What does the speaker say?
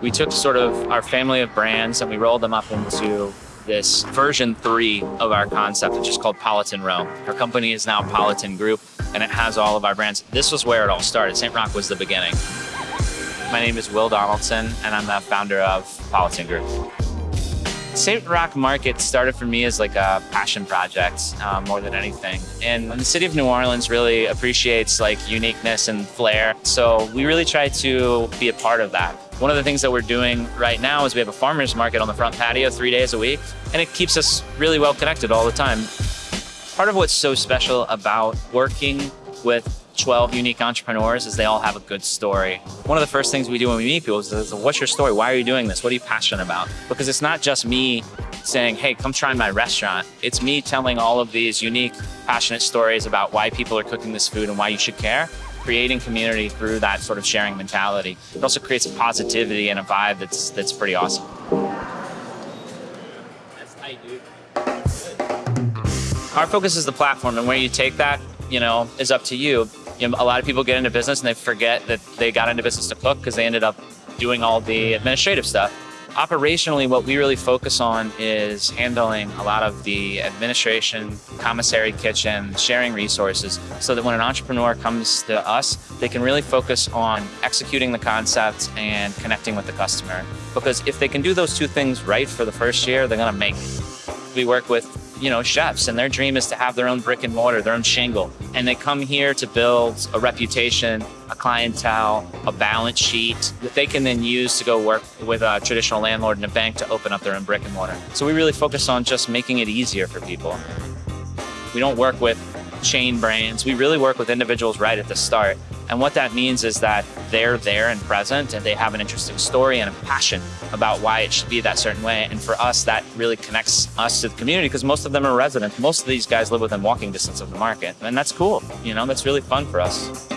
We took sort of our family of brands and we rolled them up into this version three of our concept, which is called Politan Row. Our company is now Politan Group and it has all of our brands. This was where it all started. St. Roch was the beginning. My name is Will Donaldson and I'm the founder of Politan Group. St. Roch Market started for me as like a passion project uh, more than anything. And the city of New Orleans really appreciates like uniqueness and flair. So we really try to be a part of that. One of the things that we're doing right now is we have a farmer's market on the front patio three days a week, and it keeps us really well connected all the time. Part of what's so special about working with 12 unique entrepreneurs is they all have a good story. One of the first things we do when we meet people is, what's your story? Why are you doing this? What are you passionate about? Because it's not just me saying, hey, come try my restaurant. It's me telling all of these unique, passionate stories about why people are cooking this food and why you should care creating community through that sort of sharing mentality. It also creates a positivity and a vibe that's that's pretty awesome. That's. Our focus is the platform and where you take that, you know, is up to you you know, a lot of people get into business and they forget that they got into business to cook because they ended up doing all the administrative stuff. Operationally, what we really focus on is handling a lot of the administration, commissary kitchen, sharing resources, so that when an entrepreneur comes to us, they can really focus on executing the concept and connecting with the customer. Because if they can do those two things right for the first year, they're gonna make it. We work with you know, chefs and their dream is to have their own brick and mortar, their own shingle. And they come here to build a reputation, a clientele, a balance sheet that they can then use to go work with a traditional landlord and a bank to open up their own brick and mortar. So we really focus on just making it easier for people. We don't work with chain brands. We really work with individuals right at the start. And what that means is that they're there and present and they have an interesting story and a passion about why it should be that certain way. And for us, that really connects us to the community because most of them are residents. Most of these guys live within walking distance of the market. And that's cool. You know, that's really fun for us.